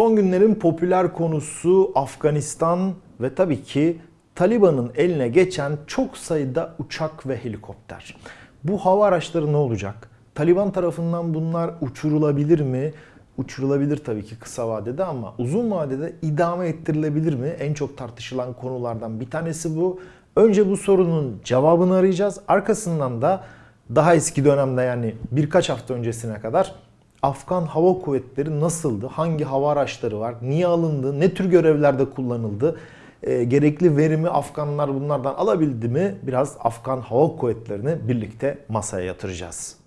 Son günlerin popüler konusu Afganistan ve tabii ki Taliban'ın eline geçen çok sayıda uçak ve helikopter. Bu hava araçları ne olacak? Taliban tarafından bunlar uçurulabilir mi? Uçurulabilir tabii ki kısa vadede ama uzun vadede idame ettirilebilir mi? En çok tartışılan konulardan bir tanesi bu. Önce bu sorunun cevabını arayacağız. Arkasından da daha eski dönemde yani birkaç hafta öncesine kadar Afgan Hava Kuvvetleri nasıldı? Hangi hava araçları var? Niye alındı? Ne tür görevlerde kullanıldı? E, gerekli verimi Afganlar bunlardan alabildi mi? Biraz Afgan Hava Kuvvetleri'ni birlikte masaya yatıracağız.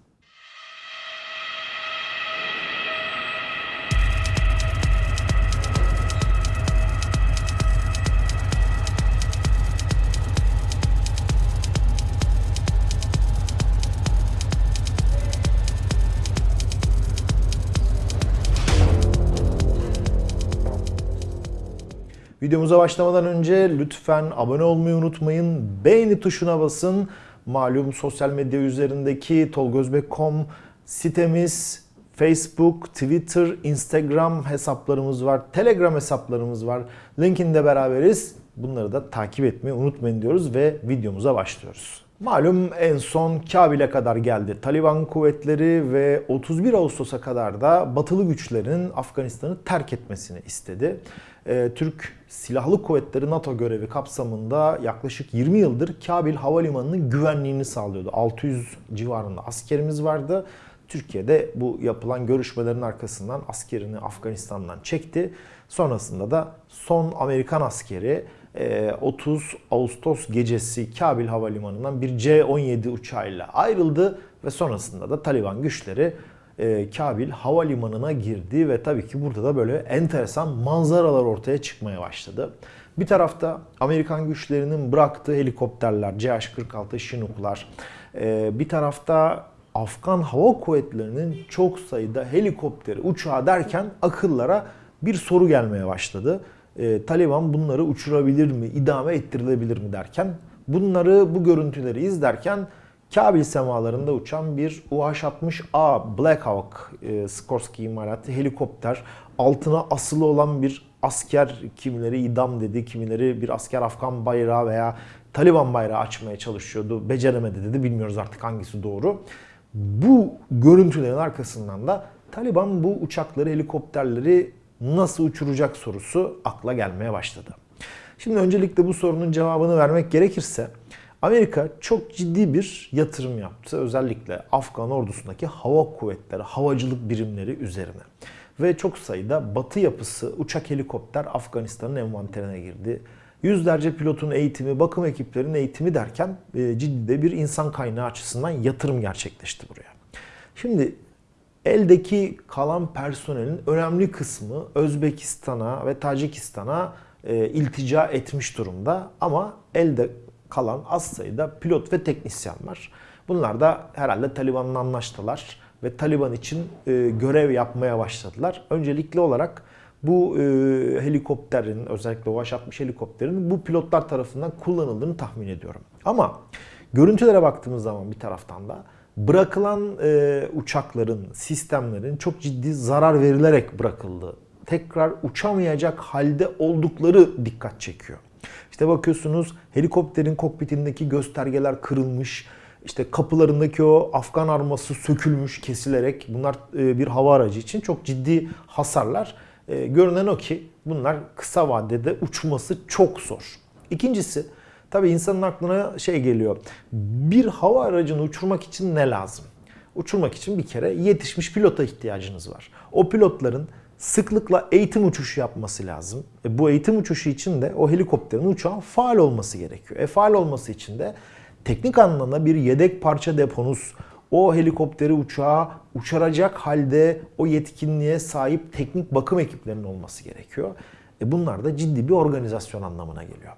Videomuza başlamadan önce lütfen abone olmayı unutmayın. Beğeni tuşuna basın. Malum sosyal medya üzerindeki tolgozbek.com sitemiz, Facebook, Twitter, Instagram hesaplarımız var. Telegram hesaplarımız var. Linkinde beraberiz. Bunları da takip etmeyi unutmayın diyoruz ve videomuza başlıyoruz. Malum en son Kabil'e kadar geldi. Taliban kuvvetleri ve 31 Ağustos'a kadar da batılı güçlerin Afganistan'ı terk etmesini istedi. Ee, Türk Silahlı Kuvvetleri NATO görevi kapsamında yaklaşık 20 yıldır Kabil Havalimanı'nın güvenliğini sağlıyordu. 600 civarında askerimiz vardı. Türkiye'de bu yapılan görüşmelerin arkasından askerini Afganistan'dan çekti. Sonrasında da son Amerikan askeri 30 e, Ağustos gecesi Kabil Havalimanı'ndan bir C-17 uçağıyla ayrıldı ve sonrasında da Taliban güçleri e, Kabil havalimanına girdi ve tabii ki burada da böyle enteresan manzaralar ortaya çıkmaya başladı. Bir tarafta Amerikan güçlerinin bıraktığı helikopterler, CH-46 Chinook'lar, e, bir tarafta Afgan Hava Kuvvetleri'nin çok sayıda helikopteri, uçağı derken akıllara bir soru gelmeye başladı. E, Taliban bunları uçurabilir mi, idame ettirilebilir mi derken bunları, bu görüntüleri izlerken Kabil semalarında uçan bir UH-60A Black Hawk e, Skorsky imalatı helikopter. Altına asılı olan bir asker kimileri idam dedi, kimileri bir asker Afgan bayrağı veya Taliban bayrağı açmaya çalışıyordu. Beceremedi dedi. Bilmiyoruz artık hangisi doğru. Bu görüntülerin arkasından da Taliban bu uçakları, helikopterleri nasıl uçuracak sorusu akla gelmeye başladı. Şimdi öncelikle bu sorunun cevabını vermek gerekirse Amerika çok ciddi bir yatırım yaptı. Özellikle Afgan ordusundaki hava kuvvetleri, havacılık birimleri üzerine. Ve çok sayıda batı yapısı uçak helikopter Afganistan'ın envanterine girdi. Yüzlerce pilotun eğitimi, bakım ekiplerinin eğitimi derken e, ciddi de bir insan kaynağı açısından yatırım gerçekleşti buraya. Şimdi eldeki kalan personelin önemli kısmı Özbekistan'a ve Tacikistan'a e, iltica etmiş durumda. Ama elde kalan az sayıda pilot ve teknisyen var. Bunlar da herhalde Taliban'la anlaştılar ve Taliban için e, görev yapmaya başladılar. Öncelikli olarak bu e, helikopterin özellikle UH-60 helikopterin bu pilotlar tarafından kullanıldığını tahmin ediyorum. Ama görüntülere baktığımız zaman bir taraftan da bırakılan e, uçakların, sistemlerin çok ciddi zarar verilerek bırakıldığı, tekrar uçamayacak halde oldukları dikkat çekiyor. İşte bakıyorsunuz helikopterin kokpitindeki göstergeler kırılmış. İşte kapılarındaki o Afgan arması sökülmüş, kesilerek. Bunlar e, bir hava aracı için çok ciddi hasarlar. E, görünen o ki bunlar kısa vadede uçması çok zor. İkincisi tabii insanın aklına şey geliyor. Bir hava aracını uçurmak için ne lazım? Uçurmak için bir kere yetişmiş pilota ihtiyacınız var. O pilotların sıklıkla eğitim uçuşu yapması lazım. E bu eğitim uçuşu için de o helikopterin uçağın faal olması gerekiyor. E faal olması için de teknik anlamda bir yedek parça deponuz, o helikopteri uçağa uçuracak halde o yetkinliğe sahip teknik bakım ekiplerinin olması gerekiyor. E bunlar da ciddi bir organizasyon anlamına geliyor.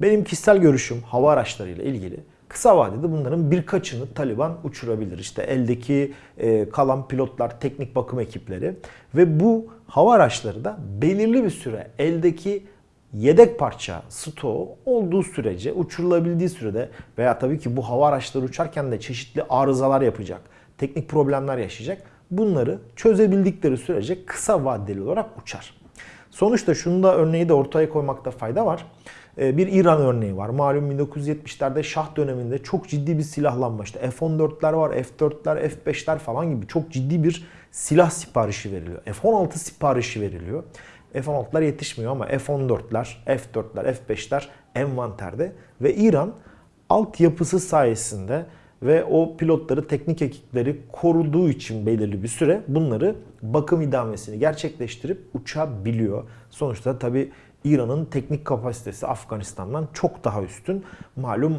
Benim kişisel görüşüm hava araçlarıyla ilgili Kısa vadede bunların birkaçını Taliban uçurabilir. İşte eldeki e, kalan pilotlar, teknik bakım ekipleri ve bu hava araçları da belirli bir süre eldeki yedek parça stoğu olduğu sürece uçurulabildiği sürede veya tabii ki bu hava araçları uçarken de çeşitli arızalar yapacak, teknik problemler yaşayacak. Bunları çözebildikleri sürece kısa vadeli olarak uçar. Sonuçta şunu da örneği de ortaya koymakta fayda var. Ee, bir İran örneği var. Malum 1970'lerde Şah döneminde çok ciddi bir silahlanma işte F-14'ler var, F-4'ler, F-5'ler falan gibi çok ciddi bir silah siparişi veriliyor. F-16 siparişi veriliyor. F-16'lar yetişmiyor ama F-14'ler, F-4'ler, F-5'ler envanterde ve İran altyapısı sayesinde ve o pilotları, teknik ekipleri koruduğu için belirli bir süre bunları bakım idamesini gerçekleştirip uçabiliyor. Sonuçta tabi İran'ın teknik kapasitesi Afganistan'dan çok daha üstün. Malum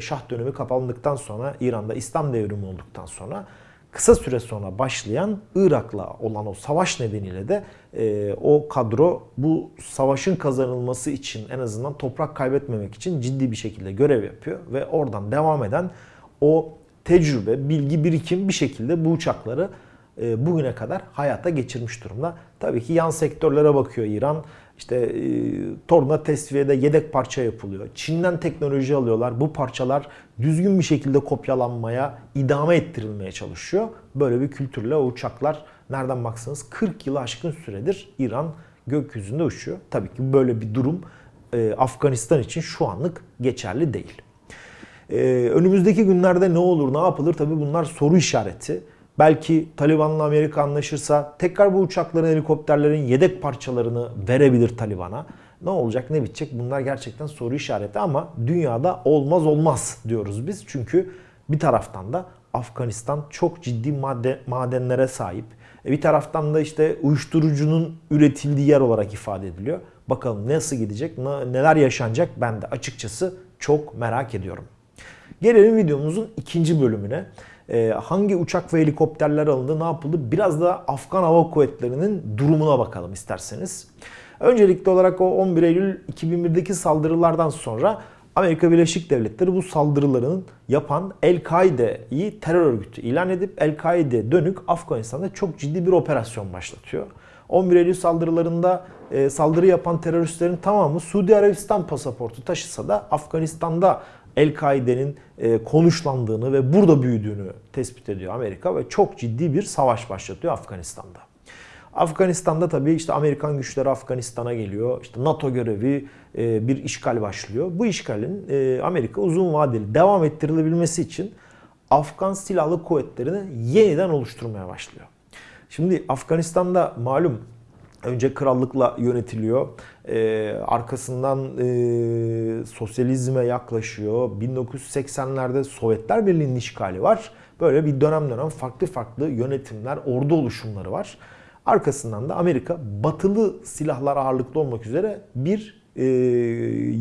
Şah dönemi kapandıktan sonra İran'da İslam devrimi olduktan sonra kısa süre sonra başlayan Irak'la olan o savaş nedeniyle de e, o kadro bu savaşın kazanılması için en azından toprak kaybetmemek için ciddi bir şekilde görev yapıyor ve oradan devam eden o tecrübe, bilgi, birikim bir şekilde bu uçakları e, bugüne kadar hayata geçirmiş durumda. Tabii ki yan sektörlere bakıyor İran. İşte e, torna tesviyede yedek parça yapılıyor. Çin'den teknoloji alıyorlar. Bu parçalar düzgün bir şekilde kopyalanmaya, idame ettirilmeye çalışıyor. Böyle bir kültürle o uçaklar nereden baksanız 40 yılı aşkın süredir İran gökyüzünde uçuyor. Tabii ki böyle bir durum e, Afganistan için şu anlık geçerli değil. E, önümüzdeki günlerde ne olur, ne yapılır tabii bunlar soru işareti. Belki Taliban'la Amerika anlaşırsa tekrar bu uçakların, helikopterlerin yedek parçalarını verebilir Taliban'a. Ne olacak, ne bitecek bunlar gerçekten soru işareti ama dünyada olmaz olmaz diyoruz biz. Çünkü bir taraftan da Afganistan çok ciddi madde, madenlere sahip. E, bir taraftan da işte uyuşturucunun üretildiği yer olarak ifade ediliyor. Bakalım nasıl gidecek, neler yaşanacak ben de açıkçası çok merak ediyorum. Gelelim videomuzun ikinci bölümüne. Ee, hangi uçak ve helikopterler alındı, ne yapıldı? Biraz da Afgan Hava Kuvvetleri'nin durumuna bakalım isterseniz. Öncelikli olarak o 11 Eylül 2001'deki saldırılardan sonra Amerika Birleşik Devletleri bu saldırıların yapan El-Kaide'yi terör örgütü ilan edip El-Kaide dönük Afganistan'da çok ciddi bir operasyon başlatıyor. 11 Eylül saldırılarında e, saldırı yapan teröristlerin tamamı Suudi Arabistan pasaportu taşısa da Afganistan'da El-Kaide'nin e, konuşlandığını ve burada büyüdüğünü tespit ediyor Amerika ve çok ciddi bir savaş başlatıyor Afganistan'da. Afganistan'da tabii işte Amerikan güçleri Afganistan'a geliyor. İşte NATO görevi e, bir işgal başlıyor. Bu işgalin e, Amerika uzun vadeli devam ettirilebilmesi için Afgan Silahlı Kuvvetleri'ni yeniden oluşturmaya başlıyor. Şimdi Afganistan'da malum önce krallıkla yönetiliyor. Ee, arkasından e, sosyalizme yaklaşıyor. 1980'lerde Sovyetler Birliği'nin işgali var. Böyle bir dönem dönem farklı farklı yönetimler, ordu oluşumları var. Arkasından da Amerika batılı silahlar ağırlıklı olmak üzere bir e,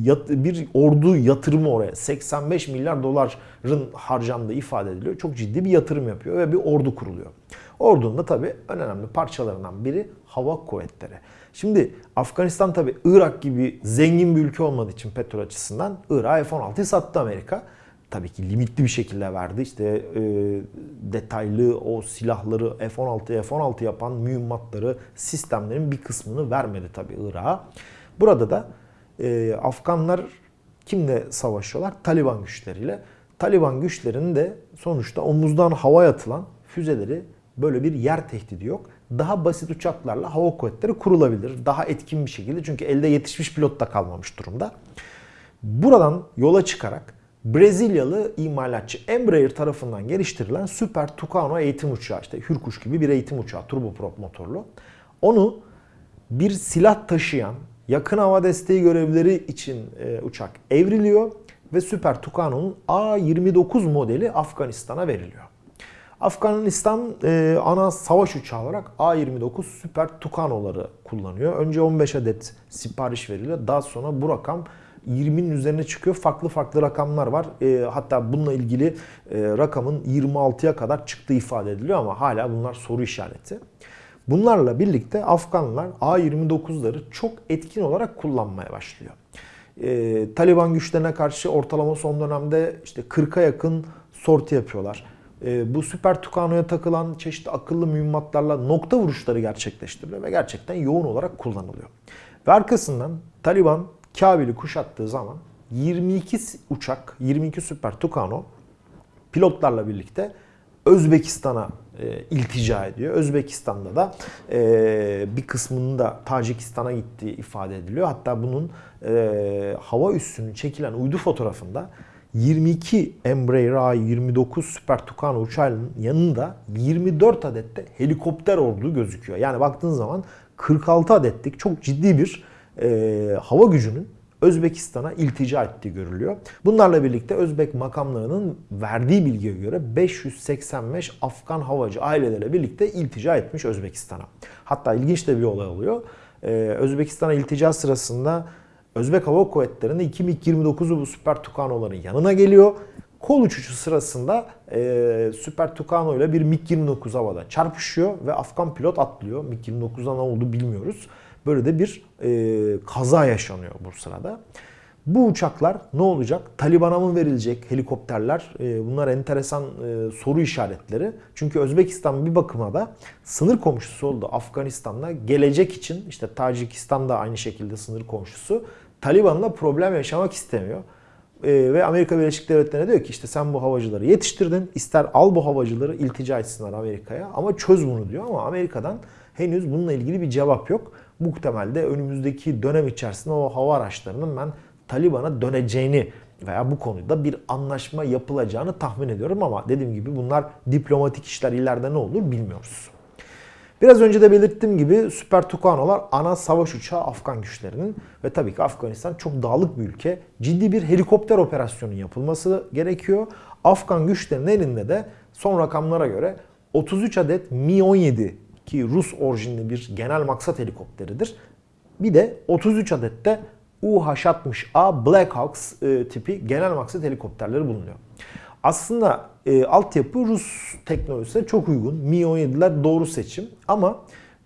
yat, bir ordu yatırımı oraya 85 milyar doların harcandığı ifade ediliyor. Çok ciddi bir yatırım yapıyor ve bir ordu kuruluyor. Ordunun da tabii önemli parçalarından biri hava kuvvetleri. Şimdi Afganistan tabii Irak gibi zengin bir ülke olmadığı için petrol açısından Irak'a F-16'yı sattı Amerika. Tabii ki limitli bir şekilde verdi. İşte e, detaylı o silahları F-16 F-16 yapan mühimmatları, sistemlerin bir kısmını vermedi tabii Irak'a. Burada da e, Afganlar kimle savaşıyorlar? Taliban güçleriyle. Taliban güçlerinin de sonuçta omuzdan havaya atılan füzeleri böyle bir yer tehdidi yok. Daha basit uçaklarla hava kuvvetleri kurulabilir. Daha etkin bir şekilde çünkü elde yetişmiş pilot da kalmamış durumda. Buradan yola çıkarak Brezilyalı imalatçı Embraer tarafından geliştirilen Super Tucano eğitim uçağı işte Hürkuş gibi bir eğitim uçağı turboprop motorlu. Onu bir silah taşıyan yakın hava desteği görevleri için e, uçak evriliyor ve Super Tucano'nun A-29 modeli Afganistan'a veriliyor. Afganistan e, ana savaş uçağı olarak A-29 Super Tucano'ları kullanıyor. Önce 15 adet sipariş veriliyor. Daha sonra bu rakam 20'nin üzerine çıkıyor. Farklı farklı rakamlar var. E, hatta bununla ilgili e, rakamın 26'ya kadar çıktığı ifade ediliyor ama hala bunlar soru işareti. Bunlarla birlikte Afganlar A-29'ları çok etkin olarak kullanmaya başlıyor. E, Taliban güçlerine karşı ortalama son dönemde işte 40'a yakın sorti yapıyorlar. E, bu Süper Tucano'ya takılan çeşitli akıllı mühimmatlarla nokta vuruşları gerçekleştiriliyor ve gerçekten yoğun olarak kullanılıyor. Ve arkasından Taliban Kabil'i kuşattığı zaman 22 uçak, 22 Süper Tucano pilotlarla birlikte Özbekistan'a e, iltica ediyor. Özbekistan'da da e, bir kısmının da Tacikistan'a gittiği ifade ediliyor. Hatta bunun e, hava üssünün çekilen uydu fotoğrafında 22 Embraer A29 Super Tucano uçağının yanında 24 adette helikopter olduğu gözüküyor. Yani baktığın zaman 46 adetlik çok ciddi bir e, hava gücünün Özbekistan'a iltica ettiği görülüyor. Bunlarla birlikte Özbek makamlarının verdiği bilgiye göre 585 Afgan havacı ailelerle birlikte iltica etmiş Özbekistan'a. Hatta ilginç de bir olay oluyor. Ee, Özbekistan'a iltica sırasında Özbek Hava Kuvvetleri'nde 2 MiG-29'u bu Süper Tucano'ların yanına geliyor. Kol uçuşu sırasında e, Süper Tucano ile bir MiG-29 havada çarpışıyor ve Afgan pilot atlıyor. MiG-29'a ne oldu bilmiyoruz. Böyle de bir e, kaza yaşanıyor bu sırada. Bu uçaklar ne olacak? Taliban'a mı verilecek helikopterler? E, bunlar enteresan e, soru işaretleri. Çünkü Özbekistan bir bakıma da sınır komşusu oldu Afganistan'la. Gelecek için işte Tacikistan da aynı şekilde sınır komşusu. Taliban'la problem yaşamak istemiyor. E, ve Amerika Birleşik Devletleri'ne diyor ki işte sen bu havacıları yetiştirdin. ister al bu havacıları iltica etsinler Amerika'ya ama çöz bunu diyor ama Amerika'dan henüz bununla ilgili bir cevap yok. Muhtemelde önümüzdeki dönem içerisinde o hava araçlarının ben Taliban'a döneceğini veya bu konuda bir anlaşma yapılacağını tahmin ediyorum ama dediğim gibi bunlar diplomatik işler ileride ne olur bilmiyoruz. Biraz önce de belirttiğim gibi Süper Tucano'lar ana savaş uçağı Afgan güçlerinin ve tabii ki Afganistan çok dağlık bir ülke. Ciddi bir helikopter operasyonu yapılması gerekiyor. Afgan güçlerin elinde de son rakamlara göre 33 adet Mi-17 ki Rus orijinli bir genel maksat helikopteridir. Bir de 33 adet de UH-60A Black Hawks e, tipi genel maksat helikopterleri bulunuyor. Aslında e, altyapı Rus teknolojisine çok uygun. Mi-17'ler doğru seçim ama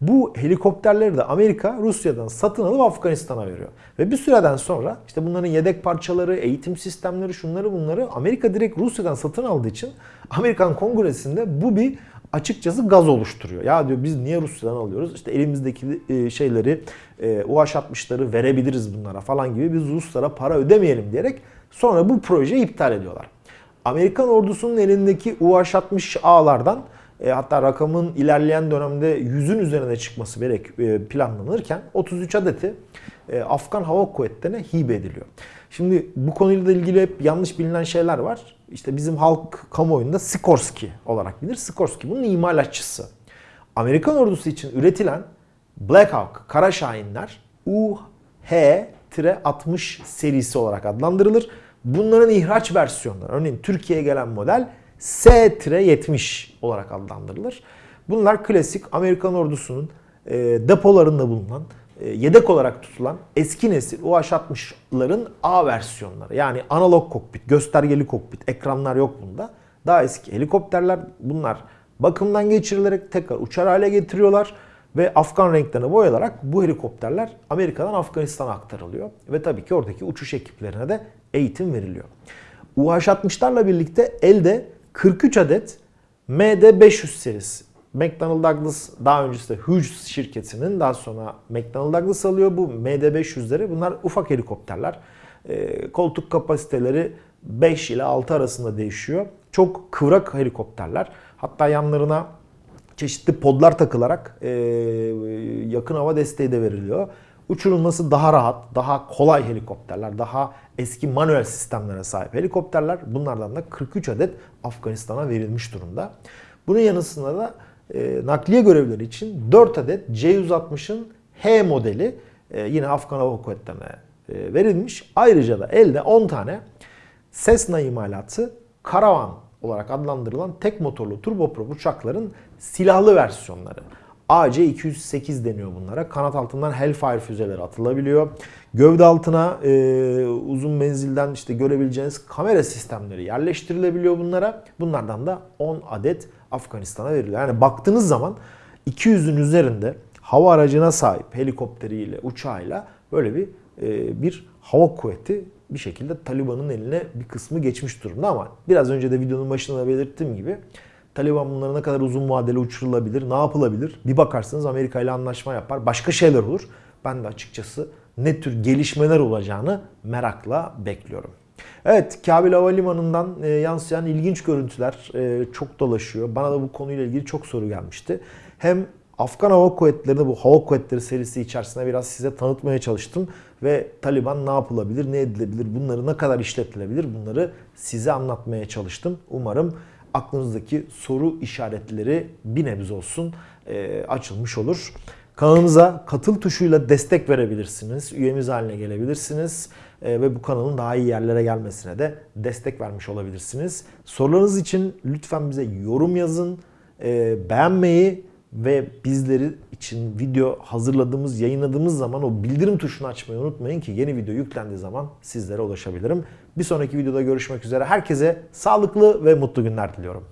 bu helikopterleri de Amerika Rusya'dan satın alıp Afganistan'a veriyor. Ve bir süreden sonra işte bunların yedek parçaları, eğitim sistemleri, şunları bunları Amerika direkt Rusya'dan satın aldığı için Amerikan Kongresi'nde bu bir açıkçası gaz oluşturuyor. Ya diyor biz niye Rusya'dan alıyoruz? İşte elimizdeki e, şeyleri e, UH-60'ları verebiliriz bunlara falan gibi biz Ruslara para ödemeyelim diyerek sonra bu projeyi iptal ediyorlar. Amerikan ordusunun elindeki UH-60A'lardan e, hatta rakamın ilerleyen dönemde yüzün üzerine çıkması gerek planlanırken 33 adeti Afgan Hava Kuvvetleri'ne hibe ediliyor. Şimdi bu konuyla ilgili hep yanlış bilinen şeyler var. İşte bizim halk kamuoyunda Sikorsky olarak bilir. Sikorsky bunun imalatçısı. Amerikan ordusu için üretilen Black Hawk, Kara Şahinler UH-60 serisi olarak adlandırılır. Bunların ihraç versiyonları, örneğin Türkiye'ye gelen model S-70 olarak adlandırılır. Bunlar klasik Amerikan ordusunun depolarında bulunan e, yedek olarak tutulan eski nesil UH-60'ların A versiyonları. Yani analog kokpit, göstergeli kokpit, ekranlar yok bunda. Daha eski helikopterler bunlar bakımdan geçirilerek tekrar uçar hale getiriyorlar ve Afgan renklerine boyalarak bu helikopterler Amerika'dan Afganistan'a aktarılıyor. Ve tabii ki oradaki uçuş ekiplerine de eğitim veriliyor. UH-60'larla birlikte elde 43 adet MD-500 serisi McDonnell Douglas daha öncesinde Hughes şirketinin daha sonra McDonnell Douglas alıyor bu MD-500'leri. Bunlar ufak helikopterler. E, koltuk kapasiteleri 5 ile 6 arasında değişiyor. Çok kıvrak helikopterler. Hatta yanlarına çeşitli podlar takılarak e, yakın hava desteği de veriliyor. Uçurulması daha rahat, daha kolay helikopterler, daha eski manuel sistemlere sahip helikopterler. Bunlardan da 43 adet Afganistan'a verilmiş durumda. Bunun yanısında da e, nakliye görevleri için 4 adet C-160'ın H modeli e, yine Afgan Hava Kuvvetleri'ne e, verilmiş. Ayrıca da elde 10 tane Cessna imalatı karavan olarak adlandırılan tek motorlu turboprop uçakların silahlı versiyonları. AC-208 deniyor bunlara. Kanat altından Hellfire füzeleri atılabiliyor. Gövde altına e, uzun menzilden işte görebileceğiniz kamera sistemleri yerleştirilebiliyor bunlara. Bunlardan da 10 adet Afganistan'a veriliyor. Yani baktığınız zaman 200'ün üzerinde hava aracına sahip helikopteriyle, uçağıyla böyle bir e, bir hava kuvveti bir şekilde Taliban'ın eline bir kısmı geçmiş durumda ama biraz önce de videonun başında da belirttiğim gibi Taliban bunları ne kadar uzun vadeli uçurulabilir, ne yapılabilir? Bir bakarsınız Amerika ile anlaşma yapar, başka şeyler olur. Ben de açıkçası ne tür gelişmeler olacağını merakla bekliyorum. Evet, Kabil Havalimanı'ndan e, yansıyan ilginç görüntüler e, çok dolaşıyor. Bana da bu konuyla ilgili çok soru gelmişti. Hem Afgan Hava Kuvvetleri'ni bu Hava Kuvvetleri serisi içerisinde biraz size tanıtmaya çalıştım. Ve Taliban ne yapılabilir, ne edilebilir, bunları ne kadar işletilebilir bunları size anlatmaya çalıştım. Umarım aklınızdaki soru işaretleri bir nebze olsun e, açılmış olur. Kanalımıza katıl tuşuyla destek verebilirsiniz. Üyemiz haline gelebilirsiniz. E, ve bu kanalın daha iyi yerlere gelmesine de destek vermiş olabilirsiniz. Sorularınız için lütfen bize yorum yazın. E, beğenmeyi ve bizleri için video hazırladığımız, yayınladığımız zaman o bildirim tuşunu açmayı unutmayın ki yeni video yüklendiği zaman sizlere ulaşabilirim. Bir sonraki videoda görüşmek üzere. Herkese sağlıklı ve mutlu günler diliyorum.